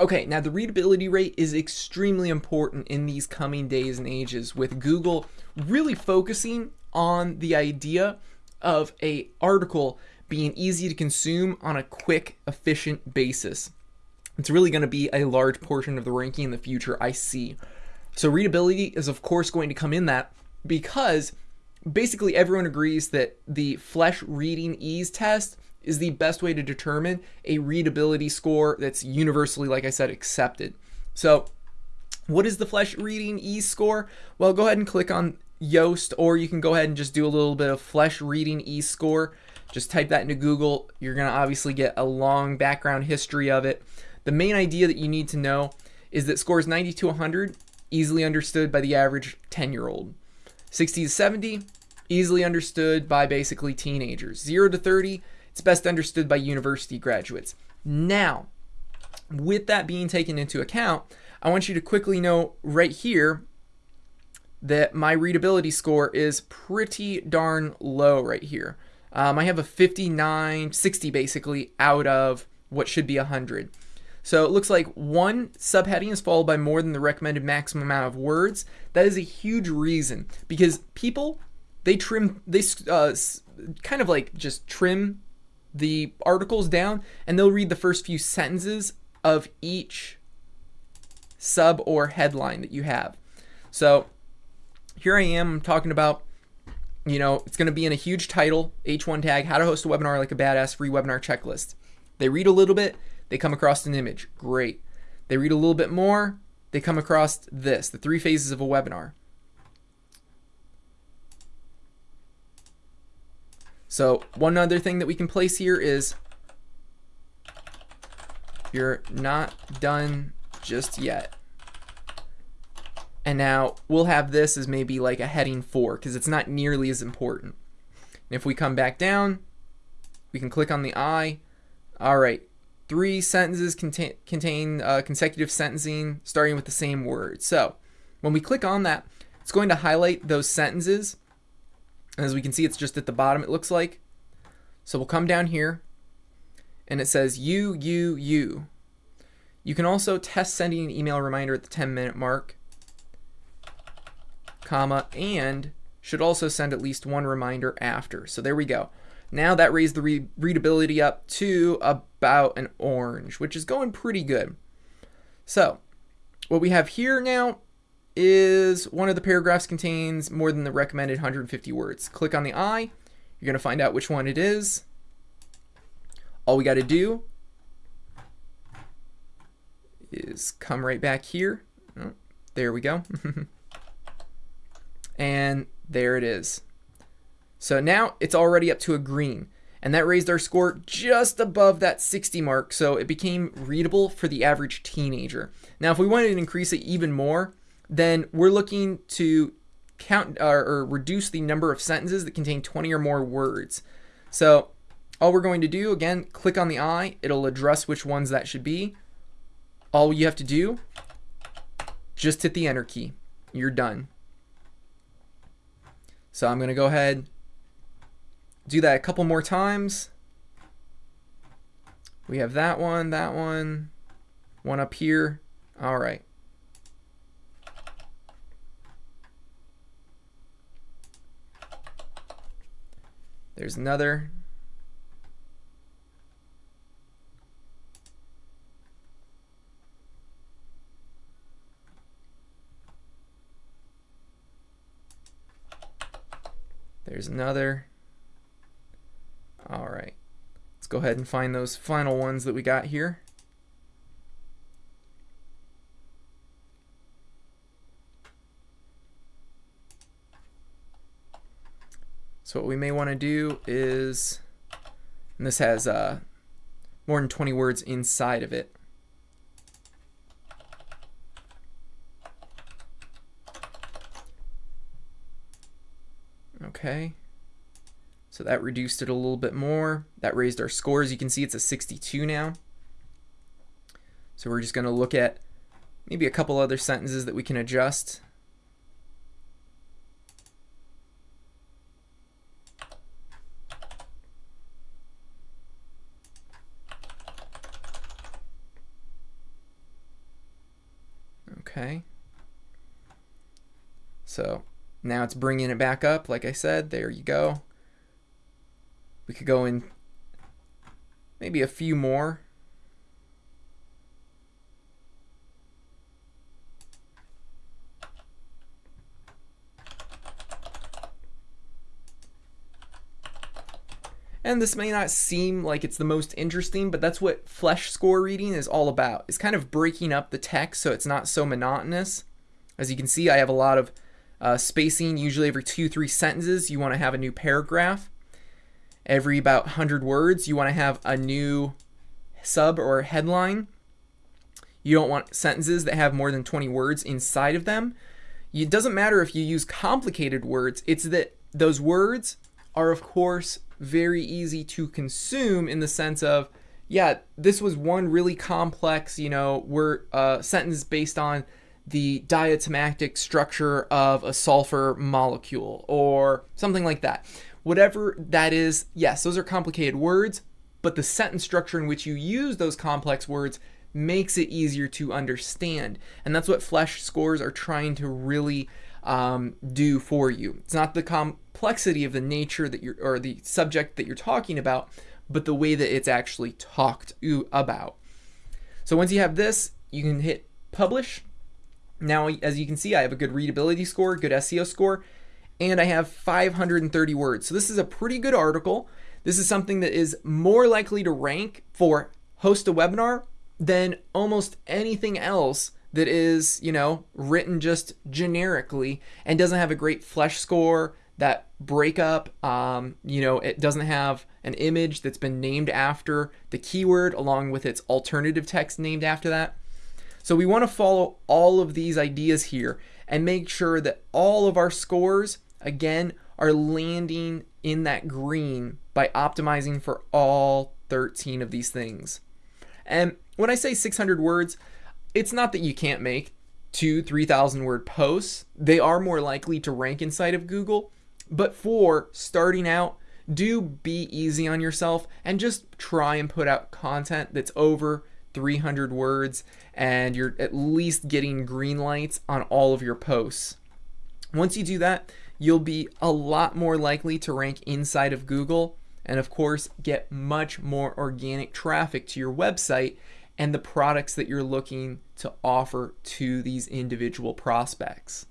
Okay, now the readability rate is extremely important in these coming days and ages with Google really focusing on the idea of a article being easy to consume on a quick, efficient basis. It's really going to be a large portion of the ranking in the future, I see. So readability is of course going to come in that because basically everyone agrees that the Flesch reading ease test is the best way to determine a readability score that's universally, like I said, accepted. So what is the Flesch reading ease score? Well, go ahead and click on Yoast, or you can go ahead and just do a little bit of Flesch reading ease score. Just type that into Google. You're going to obviously get a long background history of it. The main idea that you need to know is that scores 90 to 100, easily understood by the average 10 year old. 60 to 70, easily understood by basically teenagers. 0 to 30, it's best understood by university graduates. Now, with that being taken into account, I want you to quickly know right here that my readability score is pretty darn low right here. Um, I have a 59, 60 basically out of what should be 100. So it looks like one subheading is followed by more than the recommended maximum amount of words. That is a huge reason because people, they trim, they uh, kind of like just trim the articles down and they'll read the first few sentences of each sub or headline that you have. So here I am talking about, you know, it's going to be in a huge title, H1 tag, how to host a webinar like a badass free webinar checklist. They read a little bit, they come across an image. Great. They read a little bit more, they come across this, the three phases of a webinar. So one other thing that we can place here is you're not done just yet. And now we'll have this as maybe like a heading four because it's not nearly as important. And if we come back down, we can click on the I. All right, three sentences contain, contain uh, consecutive sentencing starting with the same word. So when we click on that, it's going to highlight those sentences as we can see, it's just at the bottom, it looks like. So we'll come down here and it says you, you, you. You can also test sending an email reminder at the 10 minute mark, comma, and should also send at least one reminder after. So there we go. Now that raised the re readability up to about an orange, which is going pretty good. So what we have here now is one of the paragraphs contains more than the recommended 150 words. Click on the I, you're going to find out which one it is. All we got to do is come right back here. Oh, there we go. and there it is. So now it's already up to a green. And that raised our score just above that 60 mark, so it became readable for the average teenager. Now, if we wanted to increase it even more, then we're looking to count or, or reduce the number of sentences that contain 20 or more words. So all we're going to do, again, click on the I. It'll address which ones that should be. All you have to do, just hit the enter key. You're done. So I'm going to go ahead, do that a couple more times. We have that one, that one, one up here. All right. There's another. There's another. All right. Let's go ahead and find those final ones that we got here. So what we may want to do is, and this has uh, more than 20 words inside of it. Okay. So that reduced it a little bit more. That raised our scores. You can see it's a 62 now. So we're just going to look at maybe a couple other sentences that we can adjust. Okay. So now it's bringing it back up. Like I said, there you go. We could go in maybe a few more. And this may not seem like it's the most interesting, but that's what Flesch score reading is all about. It's kind of breaking up the text so it's not so monotonous. As you can see, I have a lot of uh, spacing. Usually every two, three sentences, you want to have a new paragraph. Every about 100 words, you want to have a new sub or headline. You don't want sentences that have more than 20 words inside of them. It doesn't matter if you use complicated words, it's that those words are, of course, very easy to consume in the sense of, yeah, this was one really complex, you know, uh, sentence based on the diatomatic structure of a sulfur molecule or something like that. Whatever that is, yes, those are complicated words, but the sentence structure in which you use those complex words makes it easier to understand. And that's what Flesch scores are trying to really um, do for you. It's not the complexity of the nature that you're, or the subject that you're talking about, but the way that it's actually talked about. So once you have this, you can hit publish. Now, as you can see, I have a good readability score, good SEO score, and I have 530 words. So this is a pretty good article. This is something that is more likely to rank for host a webinar than almost anything else that is, you know, written just generically and doesn't have a great Flesch score, that breakup, um, you know, it doesn't have an image that's been named after the keyword along with its alternative text named after that. So we want to follow all of these ideas here and make sure that all of our scores, again, are landing in that green by optimizing for all 13 of these things. And when I say 600 words, it's not that you can't make two, 3,000 word posts. They are more likely to rank inside of Google. But for starting out, do be easy on yourself and just try and put out content that's over 300 words and you're at least getting green lights on all of your posts. Once you do that, you'll be a lot more likely to rank inside of Google and of course get much more organic traffic to your website and the products that you're looking to offer to these individual prospects.